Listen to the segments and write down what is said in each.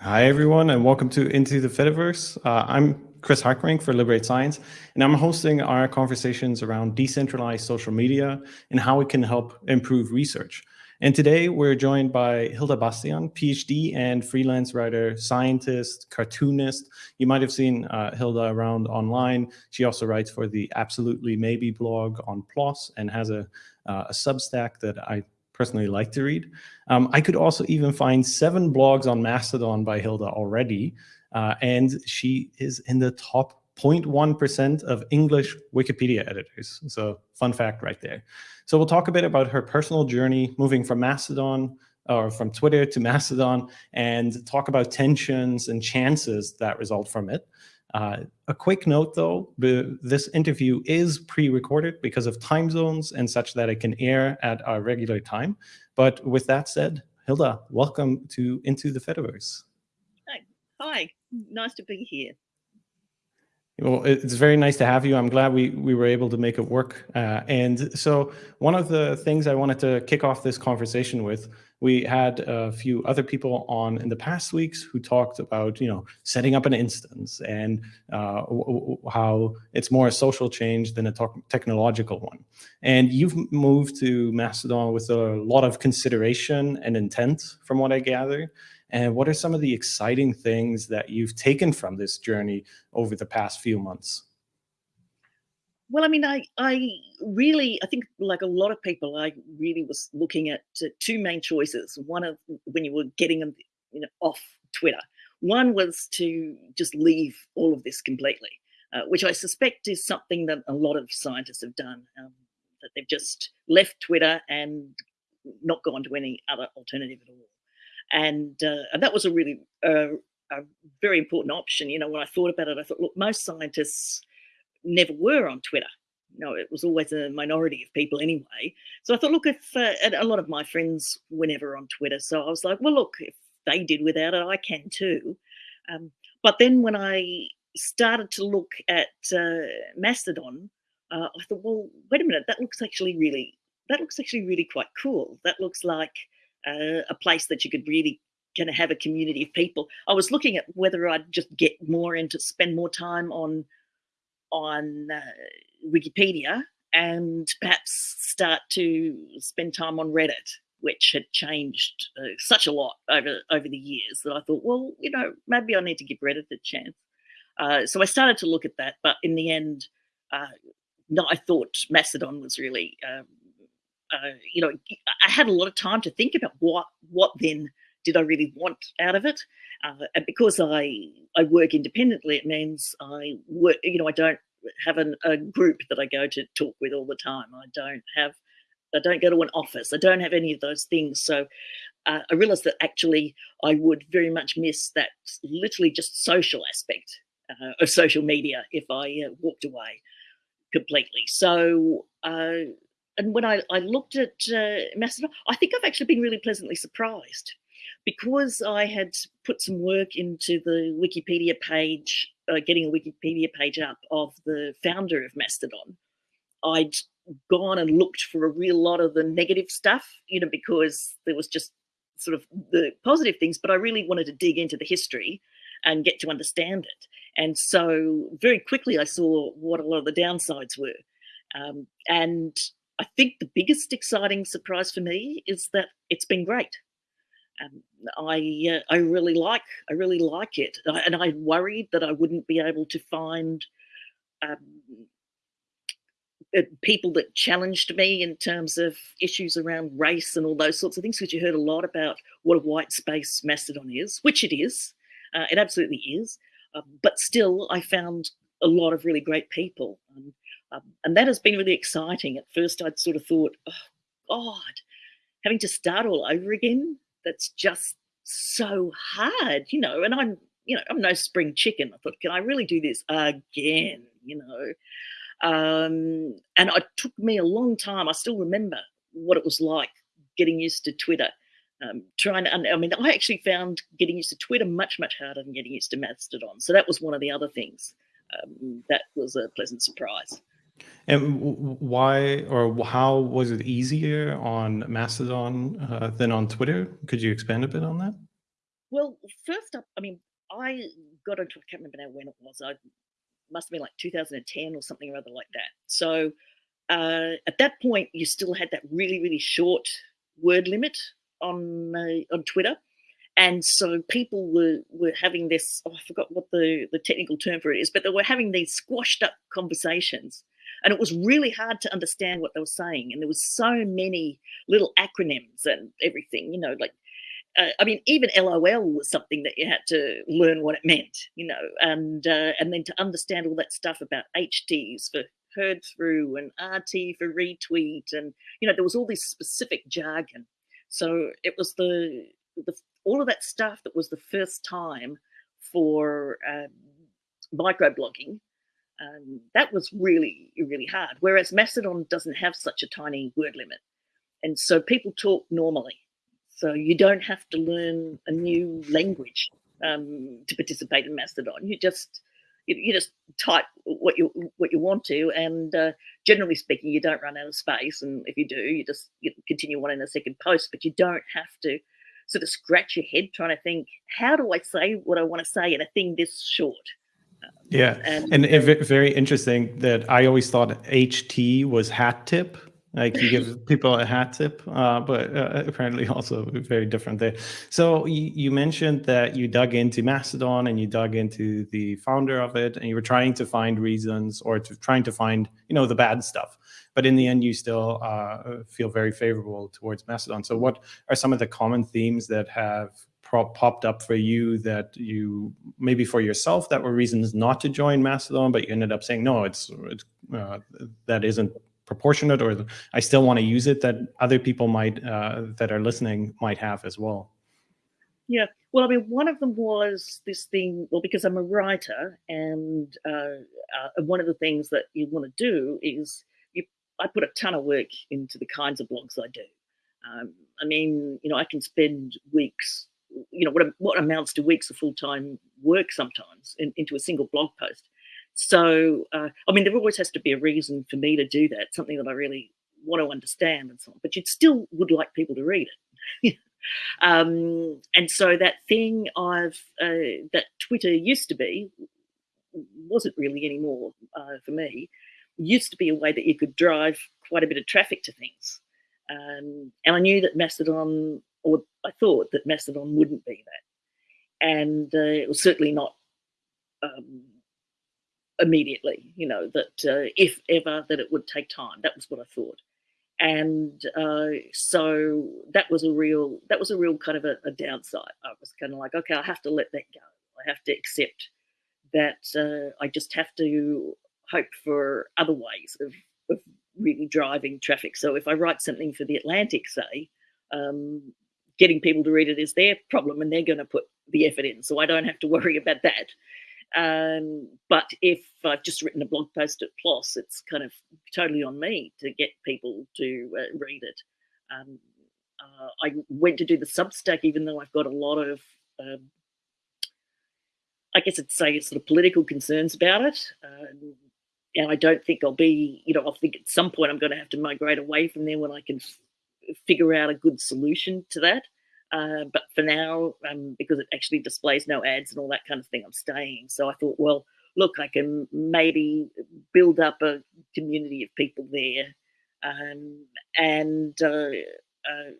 Hi, everyone, and welcome to Into the Fediverse. Uh, I'm Chris Hartgerink for Liberate Science, and I'm hosting our conversations around decentralized social media and how it can help improve research. And today we're joined by Hilda Bastian, PhD and freelance writer, scientist, cartoonist. You might have seen uh, Hilda around online. She also writes for the Absolutely Maybe blog on PLOS and has a, uh, a Substack that I personally like to read. Um, I could also even find seven blogs on Mastodon by Hilda already, uh, and she is in the top 0.1% of English Wikipedia editors. So fun fact right there. So we'll talk a bit about her personal journey moving from Mastodon or from Twitter to Mastodon and talk about tensions and chances that result from it. Uh, a quick note though, this interview is pre-recorded because of time zones and such that it can air at our regular time. But with that said, Hilda, welcome to Into the Fediverse. Hi, Hi. nice to be here. Well, it's very nice to have you. I'm glad we, we were able to make it work. Uh, and so one of the things I wanted to kick off this conversation with, we had a few other people on in the past weeks who talked about, you know, setting up an instance and uh, how it's more a social change than a technological one. And you've moved to Mastodon with a lot of consideration and intent from what I gather. And what are some of the exciting things that you've taken from this journey over the past few months? Well, I mean, I, I really, I think like a lot of people, I really was looking at two main choices. One of when you were getting them you know, off Twitter. One was to just leave all of this completely, uh, which I suspect is something that a lot of scientists have done, um, that they've just left Twitter and not gone to any other alternative at all and uh, and that was a really uh, a very important option. You know, when I thought about it, I thought, look, most scientists never were on Twitter. You know, it was always a minority of people anyway. So I thought, look, if uh, a lot of my friends were never on Twitter, so I was like, well, look, if they did without it, I can too. Um, but then when I started to look at uh, Mastodon, uh, I thought, well, wait a minute, that looks actually really, that looks actually really quite cool. That looks like uh, a place that you could really kind of have a community of people. I was looking at whether I'd just get more into spend more time on on uh, Wikipedia and perhaps start to spend time on Reddit, which had changed uh, such a lot over over the years that I thought, well, you know, maybe I need to give Reddit a chance. Uh, so I started to look at that, but in the end, uh, no, I thought Mastodon was really um, uh, you know, I had a lot of time to think about what what then did I really want out of it. Uh, and because I I work independently, it means I work. You know, I don't have an, a group that I go to talk with all the time. I don't have. I don't go to an office. I don't have any of those things. So uh, I realized that actually I would very much miss that literally just social aspect uh, of social media if I uh, walked away completely. So uh, and when I, I looked at uh, Mastodon, I think I've actually been really pleasantly surprised because I had put some work into the Wikipedia page, uh, getting a Wikipedia page up of the founder of Mastodon. I'd gone and looked for a real lot of the negative stuff, you know, because there was just sort of the positive things, but I really wanted to dig into the history and get to understand it. And so very quickly I saw what a lot of the downsides were. Um, and I think the biggest exciting surprise for me is that it's been great. Um, I uh, I really like I really like it, and I worried that I wouldn't be able to find um, uh, people that challenged me in terms of issues around race and all those sorts of things. Because you heard a lot about what a white space Mastodon is, which it is, uh, it absolutely is. Uh, but still, I found a lot of really great people. Um, um, and that has been really exciting. At first, I'd sort of thought, oh, God, having to start all over again, that's just so hard, you know. And I'm, you know, I'm no spring chicken. I thought, can I really do this again, you know? Um, and it took me a long time. I still remember what it was like getting used to Twitter. Um, trying to, I mean, I actually found getting used to Twitter much, much harder than getting used to Mastodon. So that was one of the other things um, that was a pleasant surprise. And why or how was it easier on Mastodon uh, than on Twitter? Could you expand a bit on that? Well, first up, I mean, I got into I can't remember now when it was. I must have been like 2010 or something or other like that. So uh, at that point, you still had that really, really short word limit on uh, on Twitter, and so people were were having this. Oh, I forgot what the the technical term for it is, but they were having these squashed up conversations, and it was really hard to understand what they were saying. And there was so many little acronyms and everything, you know, like uh, I mean, even LOL was something that you had to learn what it meant, you know, and uh, and then to understand all that stuff about HTs for heard through and RT for retweet, and you know, there was all this specific jargon. So it was the the all of that stuff that was the first time for um, microblogging. Um, that was really really hard. Whereas Mastodon doesn't have such a tiny word limit, and so people talk normally so you don't have to learn a new language um, to participate in Mastodon. You just you, you, just type what you what you want to, and uh, generally speaking, you don't run out of space. And if you do, you just you continue on in a second post. But you don't have to sort of scratch your head trying to think, how do I say what I want to say in a thing this short? Yeah, and, and, and very interesting that I always thought HT was hat tip like you give people a hat tip, uh, but uh, apparently also very different there. So you, you, mentioned that you dug into Mastodon and you dug into the founder of it, and you were trying to find reasons or to trying to find you know the bad stuff. But in the end, you still uh, feel very favorable towards Mastodon. So what are some of the common themes that have popped up for you that you maybe for yourself that were reasons not to join Mastodon, but you ended up saying no, it's, it's uh, that isn't proportionate or I still want to use it that other people might uh, that are listening might have as well? Yeah, well, I mean, one of them was this thing. Well, because I'm a writer, and uh, uh, one of the things that you want to do is you. I put a ton of work into the kinds of blogs I do. Um, I mean, you know, I can spend weeks, you know, what what amounts to weeks of full time work sometimes in, into a single blog post. So, uh, I mean, there always has to be a reason for me to do that, something that I really want to understand and so on, but you still would like people to read it. um, and so that thing I've, uh, that Twitter used to be, wasn't really anymore uh, for me, used to be a way that you could drive quite a bit of traffic to things. Um, and I knew that Mastodon, or I thought that Mastodon wouldn't be that. And uh, it was certainly not um, immediately, you know, that uh, if ever that it would take time. That was what I thought. And uh, so that was a real, that was a real kind of a, a, downside. I was kind of like, okay, I have to let that go. I have to accept that uh, I just have to hope for other ways of, of really driving traffic. So if I write something for the Atlantic, say, um, getting people to read it is their problem and they're going to put the effort in. So I don't have to worry about that. Um, but if I've just written a blog post at PLOS, it's kind of totally on me to get people to uh, read it. Um, uh, I went to do the Substack, even though I've got a lot of, um, I guess I'd say, sort of political concerns about it. Um, and I don't think I'll be, you know, I think at some point I'm going to have to migrate away from there when I can figure out a good solution to that. Uh, but for now, um, because it actually displays no ads and all that kind of thing, I'm staying. So I thought, well, look, I can maybe build up a community of people there. Um, and uh, uh,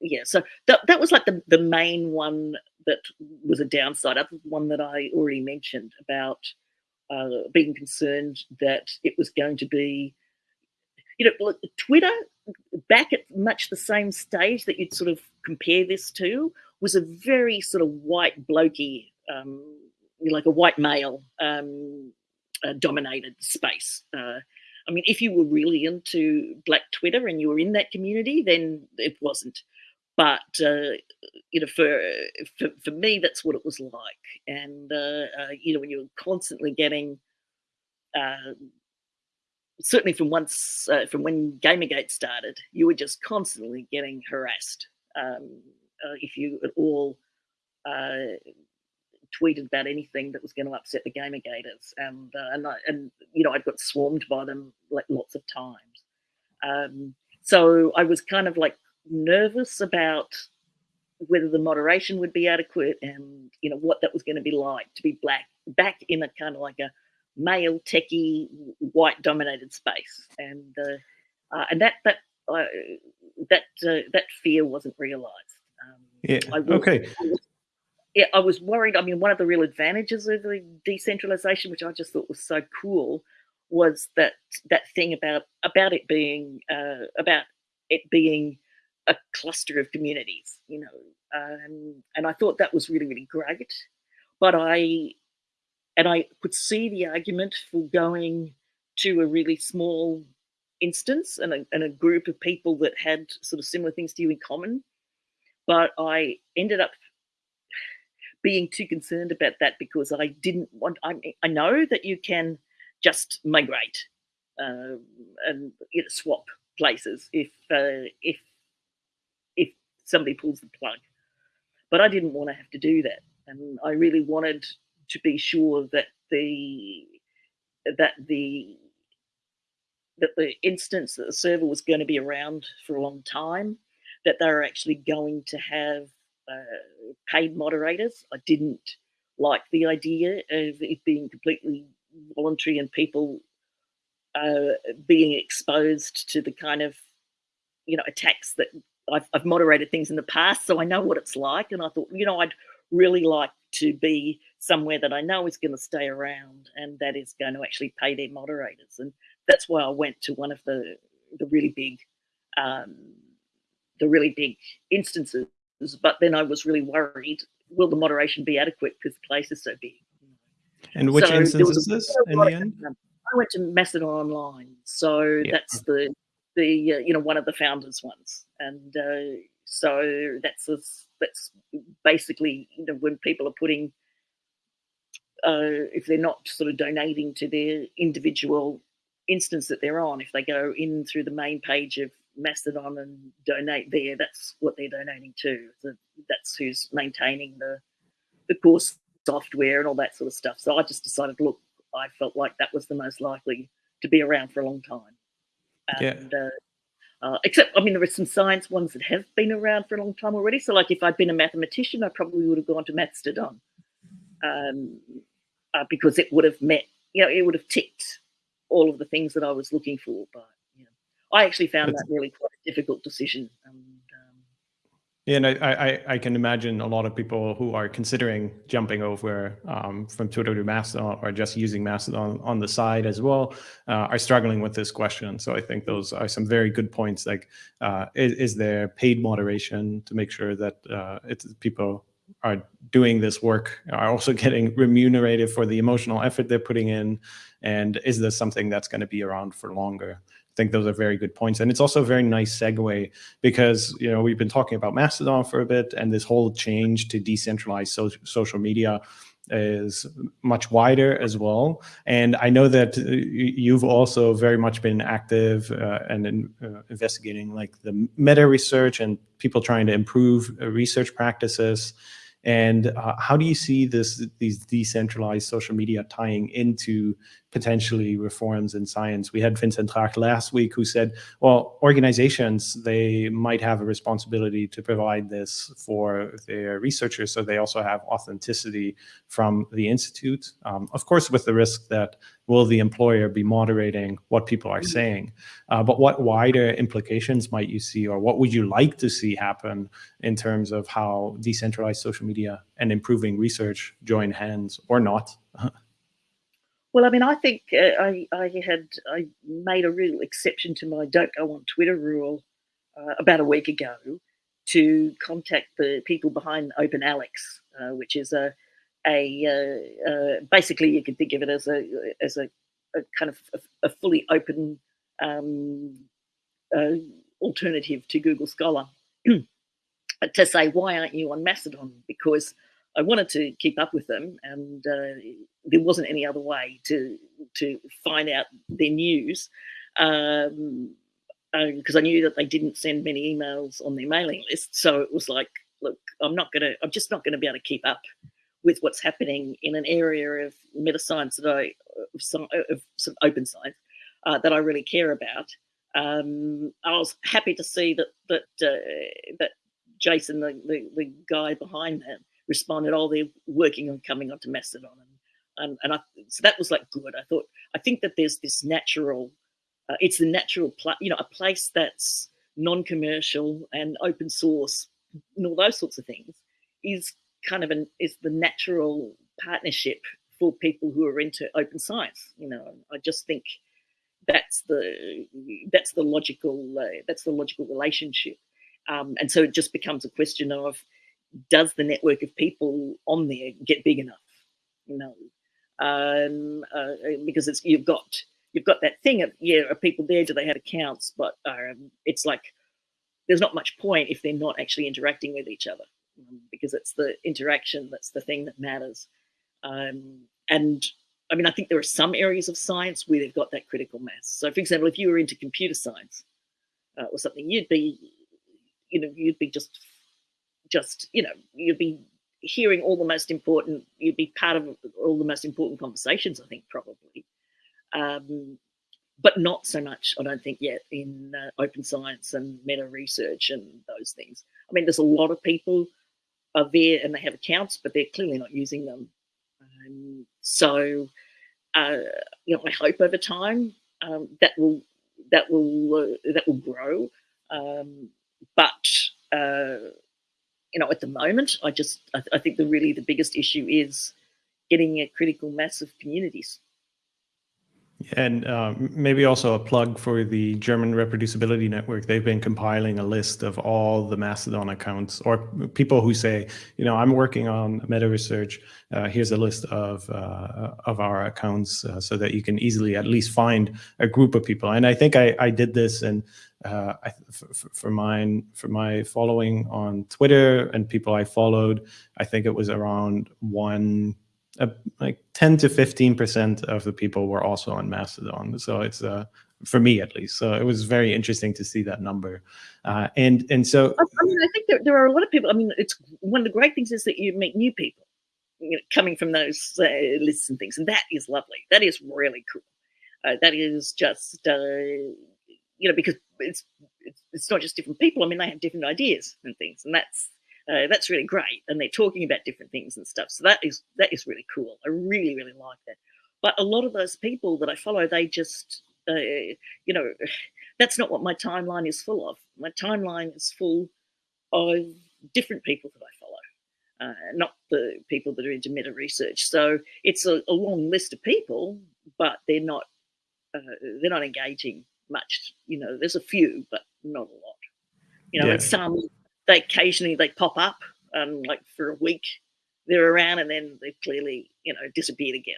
yeah, so that, that was like the, the main one that was a downside. Other one that I already mentioned about uh, being concerned that it was going to be, you know, look, Twitter back at much the same stage that you'd sort of compare this to was a very sort of white blokey, um, like a white male um, uh, dominated space. Uh, I mean, if you were really into Black Twitter and you were in that community, then it wasn't. But uh, you know, for, for, for me, that's what it was like. And uh, uh, you know, when you're constantly getting uh, certainly from once uh, from when Gamergate started, you were just constantly getting harassed. Um, uh, if you at all uh, tweeted about anything that was going to upset the Gamergaters, and uh, and I, and you know I'd got swarmed by them like lots of times. Um, so I was kind of like nervous about whether the moderation would be adequate and you know what that was going to be like to be black back in a kind of like a male techie white dominated space. And uh, uh, and that that uh, that uh, that fear wasn't realized. Um, yeah was, okay. I was, yeah i was worried i mean one of the real advantages of the decentralization which i just thought was so cool was that that thing about about it being uh, about it being a cluster of communities, you know, um, and I thought that was really really great. But I and I could see the argument for going to a really small instance and a, and a group of people that had sort of similar things to you in common. But I ended up being too concerned about that because I didn't want. I, I know that you can just migrate uh, and you know, swap places if uh, if if somebody pulls the plug. But I didn't want to have to do that, and I really wanted to be sure that the that the that the instance that the server was going to be around for a long time, that they were actually going to have uh, paid moderators. I didn't like the idea of it being completely voluntary and people uh, being exposed to the kind of you know attacks that I've, I've, moderated things in the past, so I know what it's like. And I thought, you know, I'd really like to be somewhere that I know is going to stay around and that is going to actually pay their moderators. And that's why I went to one of the the really big, um, the really big instances. But then I was really worried: will the moderation be adequate because the place is so big? And which so instance is this in the end? I went to Mastodon Online, so yeah. that's the the uh, you know one of the founders ones, and uh, so that's a, that's basically you know when people are putting uh, if they're not sort of donating to their individual instance that they're on, if they go in through the main page of Mastodon and donate there, that's what they're donating to. So that's who's maintaining the the course software and all that sort of stuff. So I just decided, look, I felt like that was the most likely to be around for a long time. And, yeah. Uh, uh, except, I mean, there are some science ones that have been around for a long time already. So, like, if I'd been a mathematician, I probably would have gone to Mathstodon um, uh, because it would have met, you know, it would have ticked all of the things that I was looking for. But, you know, I actually found that really quite a difficult decision. Um, yeah, and I, I, I, can imagine a lot of people who are considering jumping over um, from Twitter to Mastodon or just using Mastodon on the side as well uh, are struggling with this question. So I think those are some very good points. Like, uh, is, is, there paid moderation to make sure that uh, it's people are doing this work are also getting remunerated for the emotional effort they're putting in, and is this something that's going to be around for longer? I think those are very good points. And it's also a very nice segue because, you know, we've been talking about Mastodon for a bit and this whole change to decentralized so social media is much wider as well. And I know that you've also very much been active uh, and in, uh, investigating like the meta research and people trying to improve uh, research practices and uh, how do you see this these decentralized social media tying into potentially reforms in science? We had Vincent Traag last week who said, well, organizations, they might have a responsibility to provide this for their researchers so they also have authenticity from the institute. Um, of course, with the risk that will the employer be moderating what people are saying? Uh, but what wider implications might you see, or what would you like to see happen in terms of how decentralized social media and improving research join hands or not? Well, I mean, I think uh, I, I had I made a real exception to my don't go on Twitter rule uh, about a week ago to contact the people behind Open Alex, uh, which is a a uh, uh, basically you could think of it as a as a, a kind of a, a fully open um, uh, alternative to Google Scholar to say why aren't you on Mastodon? Because I wanted to keep up with them and uh, there wasn't any other way to to find out their news um, because uh, I knew that they didn't send many emails on their mailing list so it was like look I'm not gonna I'm just not gonna be able to keep up with what's happening in an area of meta science that I, of some, of some open science uh, that I really care about. Um, I was happy to see that that uh, that Jason, the, the, the guy behind that, responded, "Oh, they're working on coming onto Mastodon," and and, and I, so that was like good. I thought I think that there's this natural, uh, it's the natural, you know, a place that's non-commercial and open source and all those sorts of things is kind of an is the natural partnership for people who are into open science. You know, I just think that's the that's the logical uh, that's the logical relationship, um, and so it just becomes a question of does the network of people on there get big enough? You know, um, uh, because it's you've got you've got that thing of yeah, are people there? Do they have accounts? But um, it's like there's not much point if they're not actually interacting with each other, um, because it's the interaction that's the thing that matters. Um, and I mean, I think there are some areas of science where they've got that critical mass. So, for example, if you were into computer science uh, or something, you'd be, you know, you'd be just, just, you know, you'd be hearing all the most important, you'd be part of all the most important conversations, I think, probably. Um, but not so much, I don't think, yet in uh, open science and meta research and those things. I mean, there's a lot of people are there and they have accounts, but they're clearly not using them. Um, so, uh, you know, I hope over time um, that will that will uh, that will grow. Um, but uh, you know, at the moment, I just I, I think the really the biggest issue is getting a critical mass of communities. And uh, maybe also a plug for the German Reproducibility Network. They've been compiling a list of all the Mastodon accounts or people who say, you know, I'm working on meta research. Uh, here's a list of uh, of our accounts uh, so that you can easily at least find a group of people. And I think I, I did this and uh, for, for mine for my following on Twitter and people I followed. I think it was around one uh, like 10 to 15 percent of the people were also on Mastodon. So it's uh, for me at least. So it was very interesting to see that number. Uh, and and so I mean, I think there, there are a lot of people. I mean, it's one of the great things is that you meet new people you know, coming from those uh, lists and things, and that is lovely. That is really cool. Uh, that is just uh, you know because it's, it's it's not just different people. I mean, they have different ideas and things, and that's uh, that's really great. And they're talking about different things and stuff. So that is that is really cool. I really really like that. But a lot of those people that I follow, they just uh, you know, that's not what my timeline is full of. My timeline is full of different people that I follow, uh, not the people that are into meta research. So it's a, a long list of people, but they're not uh, they're not engaging much. You know, there's a few, but not a lot. You know, yeah. and some they occasionally they pop up um, like for a week they're around and then they've clearly you know disappeared again.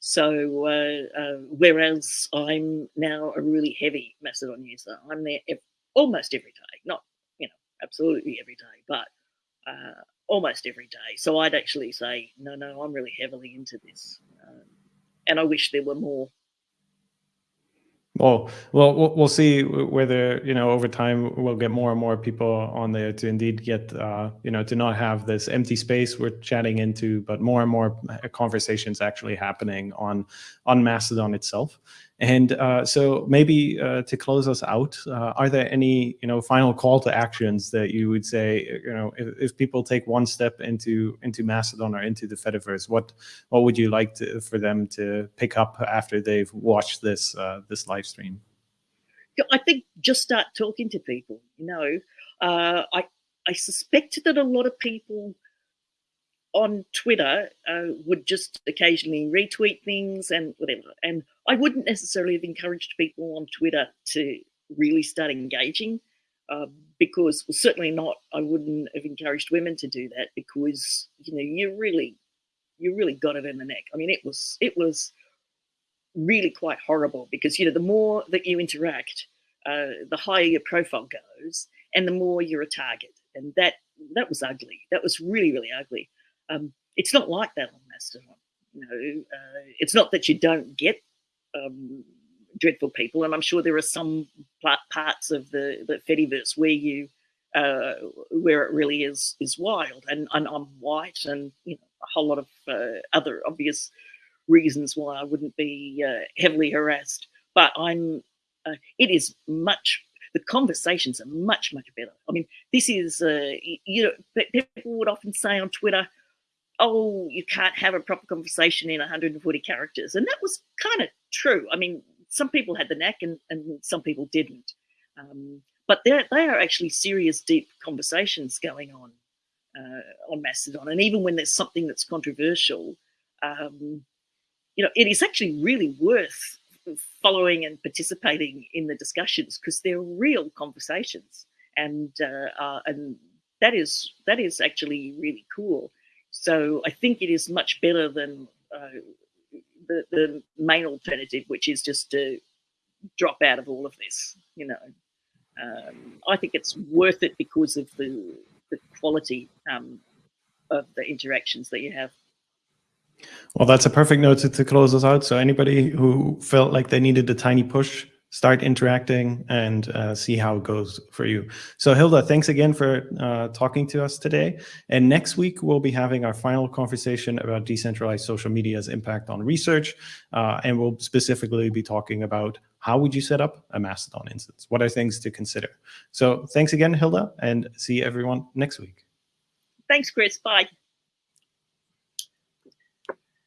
So uh, uh, whereas i'm now a really heavy mastodon user i'm there ev almost every day not you know absolutely every day but uh, almost every day. So i'd actually say no no i'm really heavily into this um, and i wish there were more well, well, we'll see whether you know over time we'll get more and more people on there to indeed get uh, you know to not have this empty space we're chatting into, but more and more conversations actually happening on on Mastodon itself. And uh, so maybe uh, to close us out, uh, are there any, you know, final call to actions that you would say, you know, if, if, people take one step into into Mastodon or into the Fediverse, what what would you like to, for them to pick up after they've watched this uh, this live stream? I think just start talking to people. You know, uh, I I suspect that a lot of people on Twitter uh, would just occasionally retweet things and whatever. And I wouldn't necessarily have encouraged people on Twitter to really start engaging uh, because well, certainly not, I wouldn't have encouraged women to do that because, you know, you really, you really got it in the neck. I mean, it was, it was really quite horrible because, you know, the more that you interact, uh, the higher your profile goes and the more you're a target. And that, that was ugly. That was really, really ugly. Um, it's not like that on Mastodon. You know, uh, it's not that you don't get um, dreadful people, and I'm sure there are some parts of the the Fediverse where you uh, where it really is is wild, and, and I'm white, and you know a whole lot of uh, other obvious reasons why I wouldn't be uh, heavily harassed. But I'm. Uh, it is much. the conversations are much much better. I mean, this is uh, you know people would often say on Twitter, "Oh, you can't have a proper conversation in 140 characters," and that was kind of true. I mean, some people had the knack and, and some people didn't. Um, but they are actually serious, deep conversations going on uh, on Mastodon. And even when there's something that's controversial, um, you know, it is actually really worth following and participating in the discussions because they're real conversations, and uh, uh, and that is that is actually really cool. So I think it is much better than uh, the the main alternative, which is just to drop out of all of this. You know, um, I think it's worth it because of the the quality um, of the interactions that you have. Well, that's a perfect note to, to close us out. So anybody who felt like they needed a tiny push, start interacting and uh, see how it goes for you. So Hilda, thanks again for uh, talking to us today. And next week, we'll be having our final conversation about decentralized social media's impact on research. Uh, and we'll specifically be talking about how would you set up a Mastodon instance? What are things to consider? So thanks again, Hilda, and see everyone next week. Thanks, Chris. Bye.